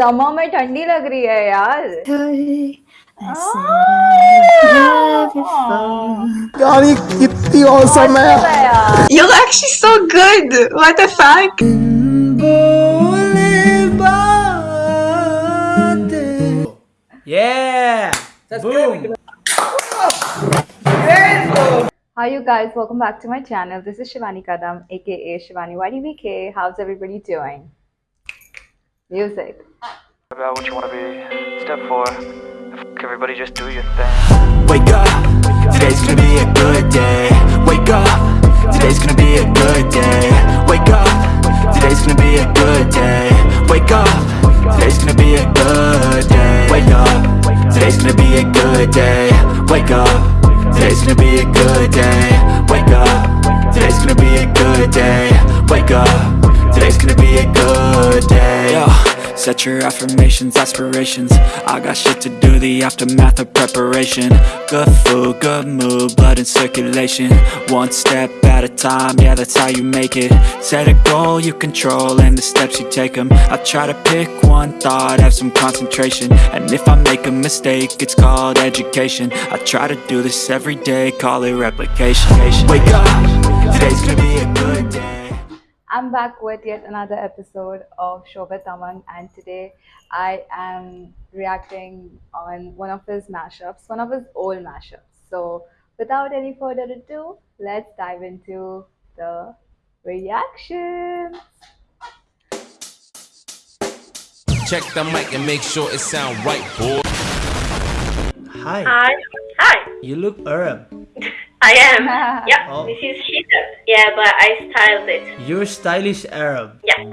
Summer में ठंडी लग रही है यार यार ये कितनी औसम है मस्त है यार You're actually so good. What the fuck? Yeah! Boom! Hi you guys, welcome back to my channel. This is Shivani Kadam, aka Shivani YDVK. How's everybody doing? Music. About what you want to be. Step four. Everybody just do your thing. Wake up. Today's gonna be a good day. Wake up. Today's gonna be a good day. Wake up. Today's gonna be a good day. Wake up. Today's gonna be a good day. Wake up. Today's gonna be a good day. Wake up. Today's gonna be a good day. Wake up. Today's gonna be a good day. Wake up. Today's gonna be a Set your affirmations, aspirations. I got shit to do, the aftermath of preparation. Good food, good mood, blood in circulation. One step at a time, yeah that's how you make it. Set a goal you control and the steps you take them I try to pick one thought, have some concentration. And if I make a mistake, it's called education. I try to do this every day, call it replication. Wake up, today's gonna be a good day I'm back with yet another episode of Shobha Tamang, and today I am reacting on one of his mashups, one of his old mashups. So, without any further ado, let's dive into the reaction. Check the mic and make sure it sound right, boy. Hi. Hi. Hi. You look Arab. I am. yeah, oh. this is hijab. Yeah, but I styled it. You're stylish Arab. Yeah.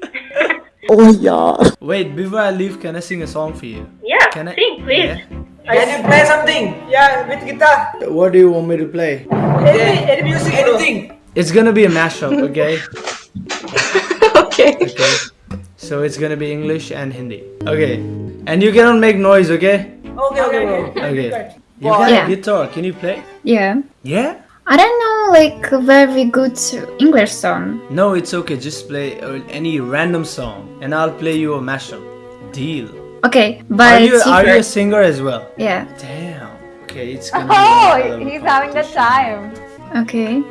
oh yeah. Wait, before I leave, can I sing a song for you? Yeah. Can I sing, please? Yeah. Can you play something? Yeah, with guitar. What do you want me to play? Any, any music, anything. It's gonna be a mashup, okay? okay. Okay. So it's gonna be English and Hindi. Okay. And you cannot make noise, okay? Okay, okay, okay. okay. okay. You got Yeah. a guitar. Can you play? Yeah. Yeah? I don't know like a very good English song. No, it's okay. Just play uh, any random song, and I'll play you a mashup. Deal. Okay, but Are but you are you a singer as well? Yeah. Damn. Okay, it's gonna. be Oh, he's having the time. Okay.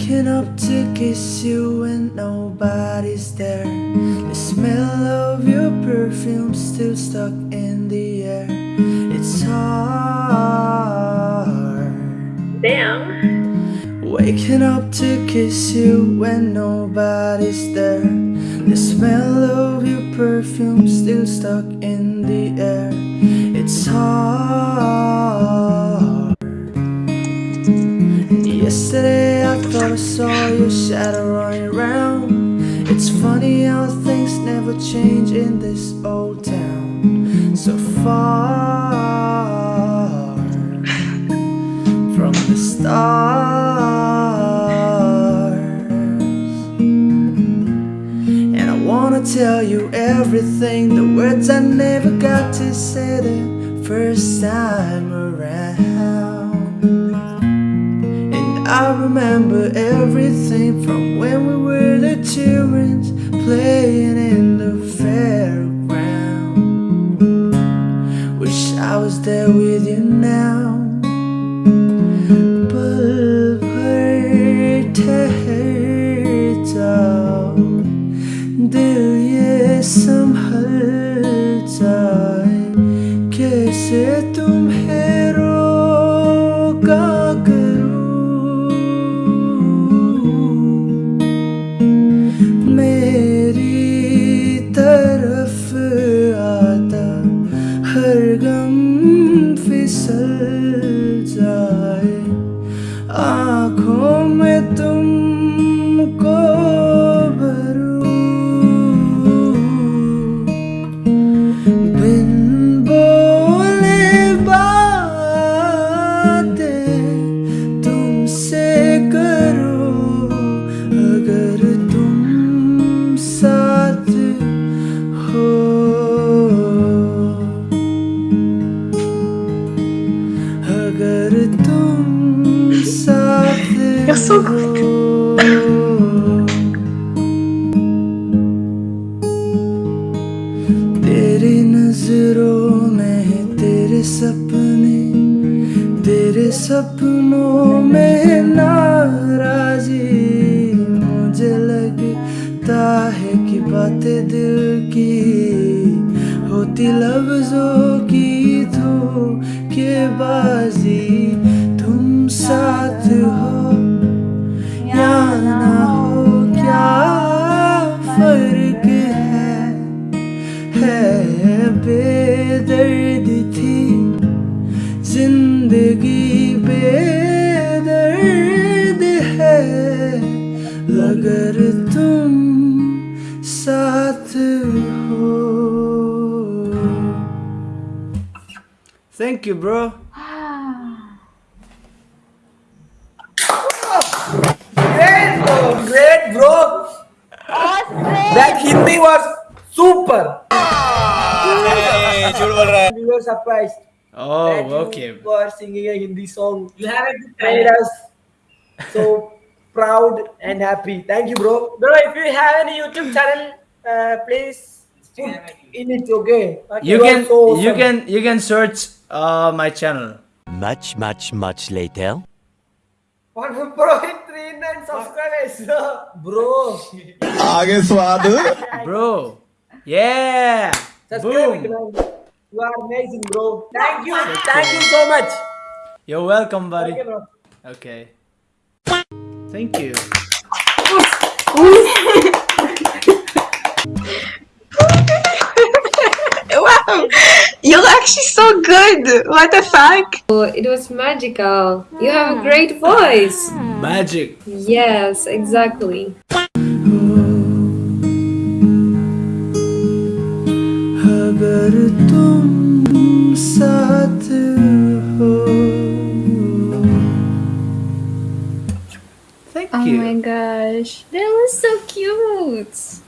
Waking up to kiss you when nobody's there. The smell of your perfume still stuck in the air. It's hard. Damn. Waking up to kiss you when nobody's there. The smell of your perfume still stuck in the air. It's hard. Saw your shadow running around. It's funny how things never change in this old town. So far from the stars. And I wanna tell you everything, the words I never got to say the first time around. I remember everything from when we were the children playing in the fairground. Wish I was there with you You're so तेरी नज़रों में तेरे सपने, तेरे सपनों में नाराजी। मुझे लगता है कि बातें दिल की होती, लफ्जों की धोखेबाजी तुम साथ Thank you, bro. great, bro. Great, bro. That Hindi was super. hey, were surprised. Oh, okay. For singing a Hindi song. You have it. So proud and happy. Thank you, bro. Bro, if you have any YouTube channel, uh, please put in it, okay? But You are can so you awesome. can you can search uh my channel. Much, much, much later. One bro, hit three nine subscribers, bro. आगे स्वाद Bro. Yeah. Subscribe it, Boom. man. You are amazing, bro. Thank you, thank you so much. You're welcome, buddy. Okay, bro. Okay. Thank you. Wow, you're actually so good. What the fuck? It was magical. You have a great voice. Magic. Yes, exactly. अगर तुम साथ Thank Oh you. my gosh, that was so cute.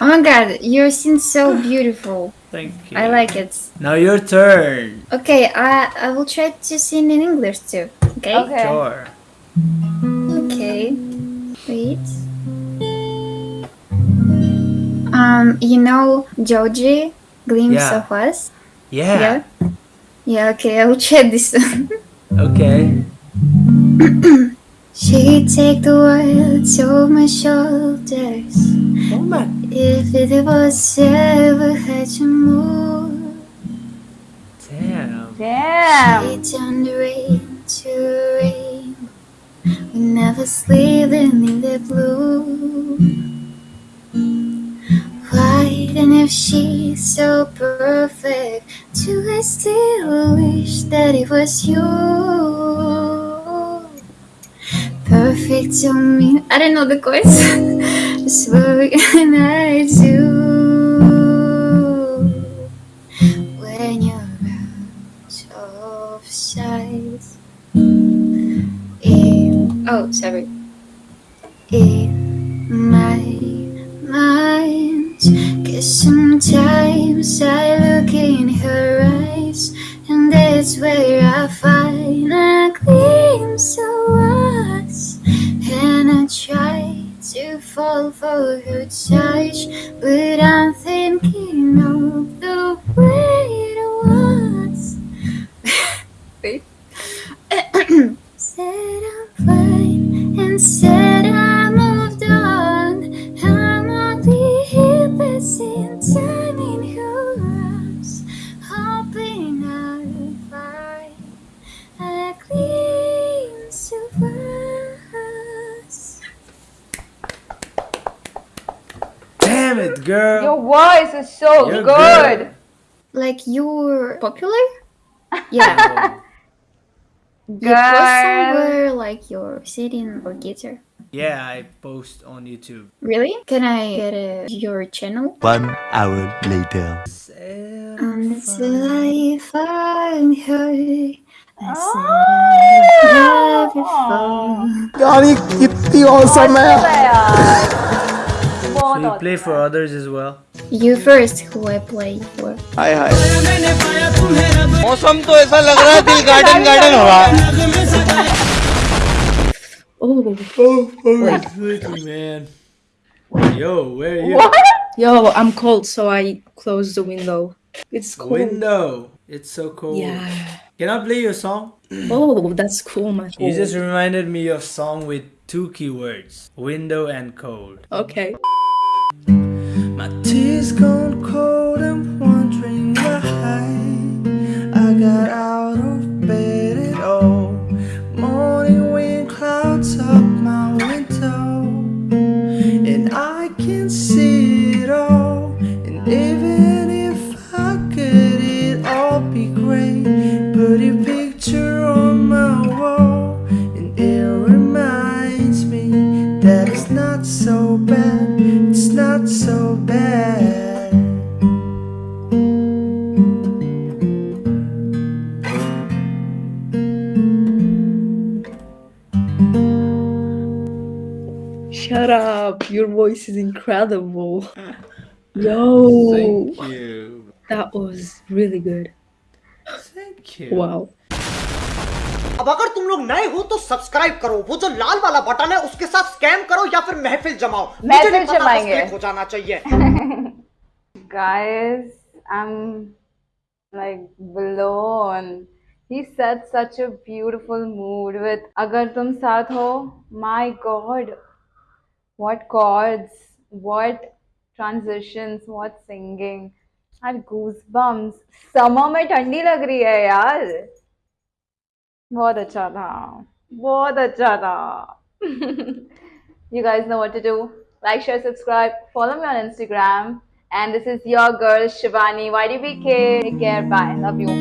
Oh my god, your scene's so beautiful. Thank you. I like it. Now your turn. Okay, I I will try to sing in English too. Okay. Okay. Sure. Okay. Wait. Um, you know Joji, Glimpse Yeah. of Us? Yeah. Yeah. Yeah, okay, I will try this one. Okay. She take the world to my shoulders. My. If it was ever had to move, Damn. Damn. she turned rain to rain. We never sleep in the blue. Why then if she's so perfect, do I still wish that it was you? Perfect to me. I don't know the. Just what can I do when you're out of sight? In, oh, sorry. In my mind, cause sometimes I look in her eyes, and that's where I find try to fall for her touch, but I'm thinking Damn it, girl. Your voice is so You're good. good. Like you're popular? Yeah. You post Girl. somewhere like you're sitting or guitar. Yeah, I post on YouTube. Really? Can I get a, your channel? One hour later. Until I find her, I Oh. said I love you for. यार ये कितनी awesome है So you play for others as well? You first, who I play for. हाय हाय मौसम तो ऐसा लग रहा है दिल गार्डन गार्डन हो रहा है Oh. Oh, quickly, man. Yo, where are you? Yo, I'm cold, so I closed the window. It's cold. Window. It's so cold. Yeah. Can I play your song? Oh, that's cool, man. You just reminded me of song with two keywords: window and cold. Okay. My tea's gone cold. I'm wondering why I got out of bed at all. Morning wind clouds up my window, and I can see it all. And even if I could, it all be great. Put a picture this is incredible. Ah. Yo. Thank you. That was really good. Thank you. Wow. अब अगर तुम लोग नए हो तो subscribe करो वो जो लाल वाला बटन है उसके साथ स्कैम करो या फिर महफिल जमाओ मुझे नहीं पता हो जाना चाहिए guys I am like blown he set such a beautiful mood with अगर तुम साथ हो my god what chords, what transitions, what singing. I had goosebumps. Summer में ठंडी लग रही है यार बहुत अच्छा था बहुत अच्छा था you guys know what to do like share subscribe follow me on instagram and this is your girl shivani ydbk take care bye love you